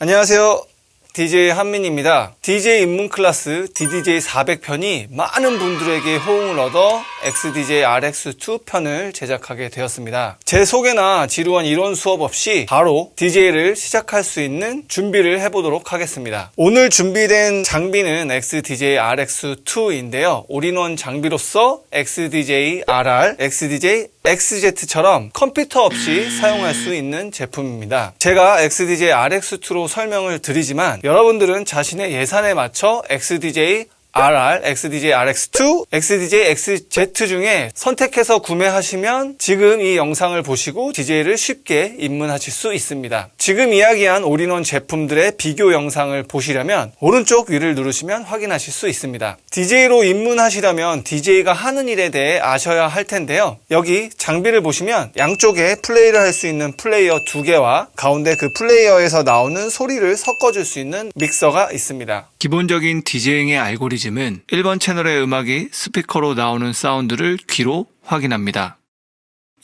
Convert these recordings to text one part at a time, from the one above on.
안녕하세요. DJ 한민입니다. DJ 입문 클래스 DDJ 400편이 많은 분들에게 호응을 얻어 XDJ RX2 편을 제작하게 되었습니다. 제 소개나 지루한 이론 수업 없이 바로 DJ를 시작할 수 있는 준비를 해보도록 하겠습니다. 오늘 준비된 장비는 XDJ RX2인데요. 올인원 장비로서 XDJ RR, XDJ XZ처럼 컴퓨터 없이 사용할 수 있는 제품입니다. 제가 XDJ RX2로 설명을 드리지만 여러분들은 자신의 예산에 맞춰 XDJ RR, XDJ RX2, XDJ XZ 중에 선택해서 구매하시면 지금 이 영상을 보시고 DJ를 쉽게 입문하실 수 있습니다. 지금 이야기한 올인원 제품들의 비교 영상을 보시려면 오른쪽 위를 누르시면 확인하실 수 있습니다. DJ로 입문하시려면 DJ가 하는 일에 대해 아셔야 할 텐데요. 여기 장비를 보시면 양쪽에 플레이를 할 수 있는 플레이어 두 개와 가운데 그 플레이어에서 나오는 소리를 섞어줄 수 있는 믹서가 있습니다. 기본적인 DJing의 알고리즘은 1번 채널의 음악이 스피커로 나오는 사운드를 귀로 확인합니다.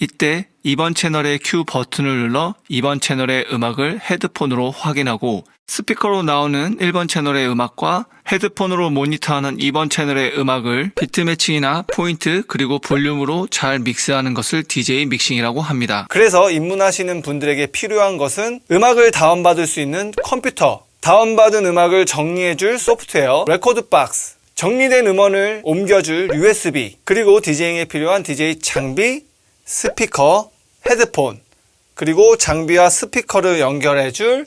이때 2번 채널의 cue 버튼을 눌러 2번 채널의 음악을 헤드폰으로 확인하고 스피커로 나오는 1번 채널의 음악과 헤드폰으로 모니터하는 2번 채널의 음악을 beat matching이나 포인트 그리고 볼륨으로 잘 믹스하는 것을 DJ 믹싱이라고 합니다. 그래서 입문하시는 분들에게 필요한 것은 음악을 다운받을 수 있는 컴퓨터, 다운받은 음악을 정리해줄 소프트웨어, rekordbox, 정리된 음원을 옮겨줄 USB, 그리고 DJing에 필요한 DJ 장비, 스피커, 헤드폰, 그리고 장비와 스피커를 연결해줄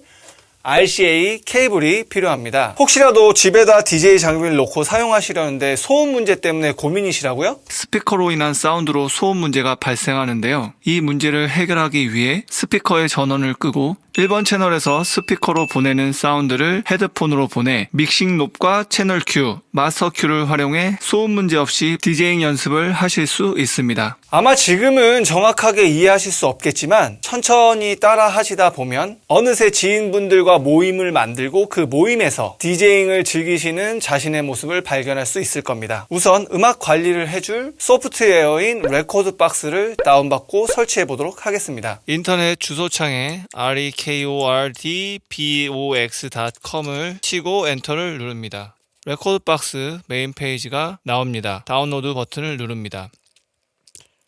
RCA 케이블이 필요합니다. 혹시라도 집에다 DJ 장비를 놓고 사용하시려는데 소음 문제 때문에 고민이시라고요? 스피커로 인한 사운드로 소음 문제가 발생하는데요. 이 문제를 해결하기 위해 스피커의 전원을 끄고 1번 채널에서 스피커로 보내는 사운드를 헤드폰으로 보내 믹싱 knob과 채널 cue, 마스터 cue를 활용해 소음 문제 없이 디제잉 연습을 하실 수 있습니다. 아마 지금은 정확하게 이해하실 수 없겠지만 천천히 따라 하시다 보면 어느새 지인분들과 모임을 만들고 그 모임에서 DJing을 즐기시는 자신의 모습을 발견할 수 있을 겁니다. 우선 음악 관리를 해줄 소프트웨어인 rekordbox를 다운받고 설치해 보도록 하겠습니다. 인터넷 주소창에 rekordbox.com을 치고 엔터를 누릅니다. rekordbox 메인 페이지가 나옵니다. 다운로드 버튼을 누릅니다.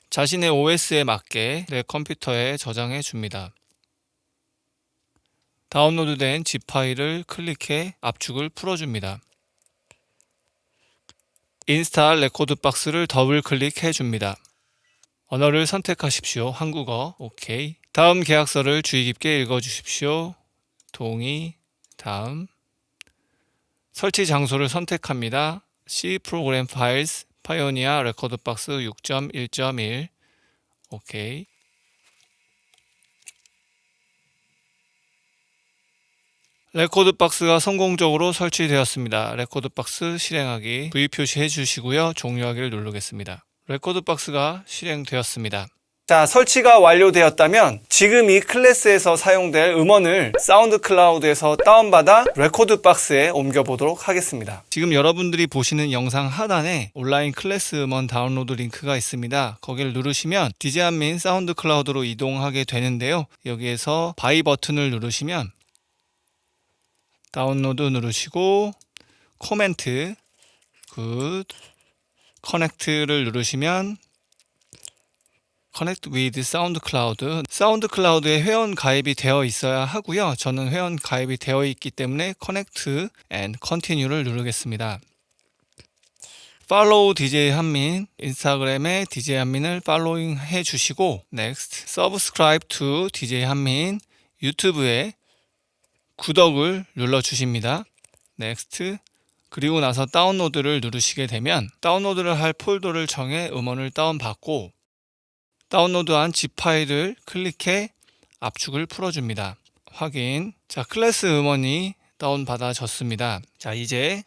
자신의 OS에 맞게 내 컴퓨터에 저장해 줍니다. 다운로드된 zip 파일을 클릭해 압축을 풀어줍니다. install rekordbox를 더블 클릭해 줍니다. 언어를 선택하십시오. 한국어, 오케이. 다음 계약서를 주의 깊게 읽어 주십시오. 동의, 다음. 설치 장소를 선택합니다. C Program Files Pioneer rekordbox 6.1.1 오케이 rekordbox가 성공적으로 설치되었습니다. rekordbox 실행하기 V 표시해 주시고요. 종료하기를 누르겠습니다. rekordbox가 실행되었습니다. 자, 설치가 완료되었다면 지금 이 클래스에서 사용될 음원을 SoundCloud에서 다운받아 rekordbox에 옮겨보도록 하겠습니다. 지금 여러분들이 보시는 영상 하단에 온라인 클래스 음원 다운로드 링크가 있습니다. 거기를 누르시면 DJ 한민 SoundCloud로 이동하게 되는데요. 여기에서 buy 버튼을 누르시면 다운로드 누르시고 comment good connect를 누르시면 connect with SoundCloud SoundCloud에 회원 가입이 되어 있어야 하고요. 저는 회원 가입이 되어 있기 때문에 connect and continue를 누르겠습니다. follow DJ 한민 인스타그램에 DJ 한민을 following 해 주시고 next subscribe to DJ 한민 유튜브에 구독을 눌러 주십니다 next 그리고 나서 다운로드를 누르시게 되면 다운로드를 할 폴더를 정해 음원을 다운받고 다운로드한 zip 파일을 클릭해 압축을 풀어줍니다. 확인. 자, 클래스 음원이 다운받아졌습니다. 자, 이제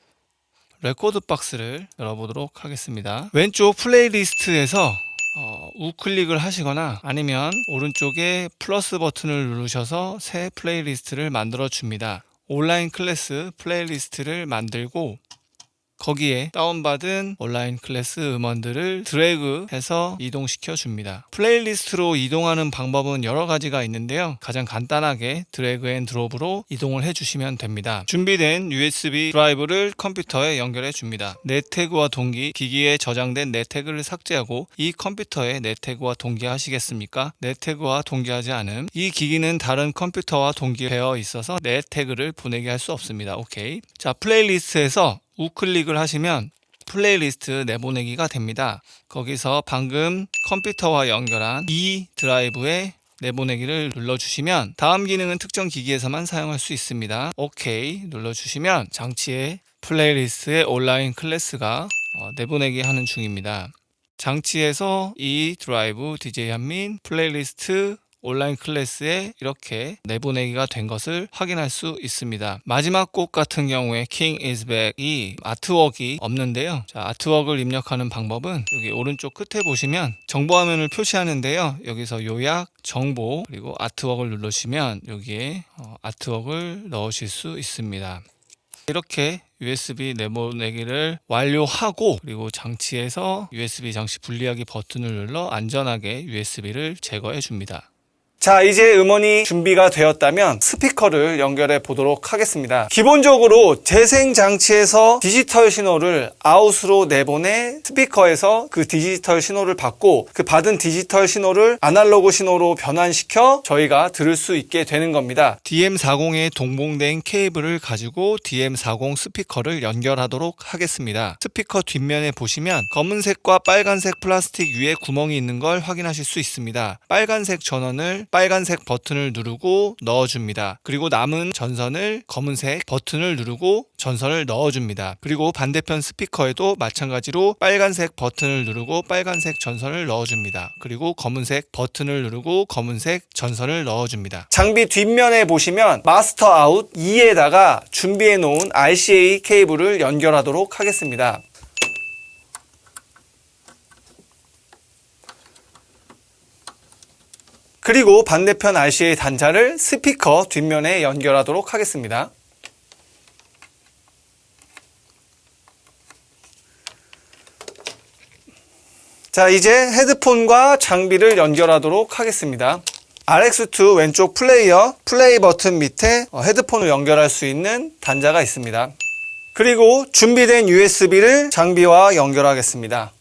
rekordbox를 열어보도록 하겠습니다. 왼쪽 playlist에서 어, 우클릭을 하시거나 아니면 오른쪽에 플러스 버튼을 누르셔서 새 playlist를 만들어 줍니다. 온라인 클래스 playlist를 만들고 거기에 다운받은 온라인 클래스 음원들을 드래그해서 이동시켜 줍니다. playlist로 이동하는 방법은 여러 가지가 있는데요. 가장 간단하게 drag and drop으로 이동을 해주시면 됩니다. 준비된 USB 드라이브를 컴퓨터에 연결해 줍니다. 내 태그와 동기, 기기에 저장된 내 태그를 삭제하고 이 컴퓨터에 내 태그와 동기하시겠습니까? 내 태그와 동기하지 않음. 이 기기는 다른 컴퓨터와 동기되어 있어서 내 태그를 보내게 할 수 없습니다. 오케이. 자, playlist에서 우클릭을 하시면 플레이리스트 내보내기가 됩니다. 거기서 방금 컴퓨터와 연결한 이 드라이브에 내보내기를 눌러주시면 다음 기능은 특정 기기에서만 사용할 수 있습니다. 오케이 눌러주시면 장치에 playlist의 온라인 클래스가 어, 내보내기 하는 중입니다. 장치에서 이 드라이브 DJ 한민 플레이리스트 온라인 클래스에 이렇게 내보내기가 된 것을 확인할 수 있습니다. 마지막 곡 같은 경우에 King is Back이 아트웍이 없는데요. 자, artwork을 입력하는 방법은 여기 오른쪽 끝에 보시면 정보 화면을 표시하는데요. 여기서 요약, 정보, 그리고 artwork을 누르시면 여기에 어, artwork을 넣으실 수 있습니다. 이렇게 USB 내보내기를 완료하고 그리고 장치에서 USB 장치 분리하기 버튼을 눌러 안전하게 USB를 제거해 줍니다. 자, 이제 음원이 준비가 되었다면 스피커를 연결해 보도록 하겠습니다. 기본적으로 재생 장치에서 디지털 신호를 아웃으로 내보내 스피커에서 그 디지털 신호를 받고 그 받은 디지털 신호를 아날로그 신호로 변환시켜 저희가 들을 수 있게 되는 겁니다. DM40에 동봉된 케이블을 가지고 DM40 스피커를 연결하도록 하겠습니다. 스피커 뒷면에 보시면 검은색과 빨간색 플라스틱 위에 구멍이 있는 걸 확인하실 수 있습니다. 빨간색 전원을 빨간색 버튼을 누르고 넣어줍니다. 그리고 남은 전선을 검은색 버튼을 누르고 전선을 넣어줍니다. 그리고 반대편 스피커에도 마찬가지로 빨간색 버튼을 누르고 빨간색 전선을 넣어줍니다. 그리고 검은색 버튼을 누르고 검은색 전선을 넣어줍니다. 장비 뒷면에 보시면 마스터 아웃 2에다가 준비해 놓은 RCA 케이블을 연결하도록 하겠습니다. 그리고 반대편 RCA 단자를 스피커 뒷면에 연결하도록 하겠습니다. 자, 이제 헤드폰과 장비를 연결하도록 하겠습니다. RX2 왼쪽 플레이어 플레이 버튼 밑에 어, 헤드폰을 연결할 수 있는 단자가 있습니다. 그리고 준비된 USB를 장비와 연결하겠습니다.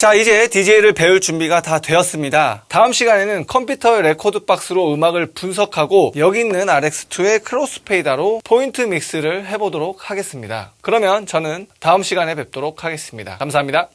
자, 이제 DJ를 배울 준비가 다 되었습니다. 다음 시간에는 컴퓨터의 rekordbox로 음악을 분석하고 여기 있는 RX2의 crossfader로 point mix를 해보도록 하겠습니다. 그러면 저는 다음 시간에 뵙도록 하겠습니다. 감사합니다.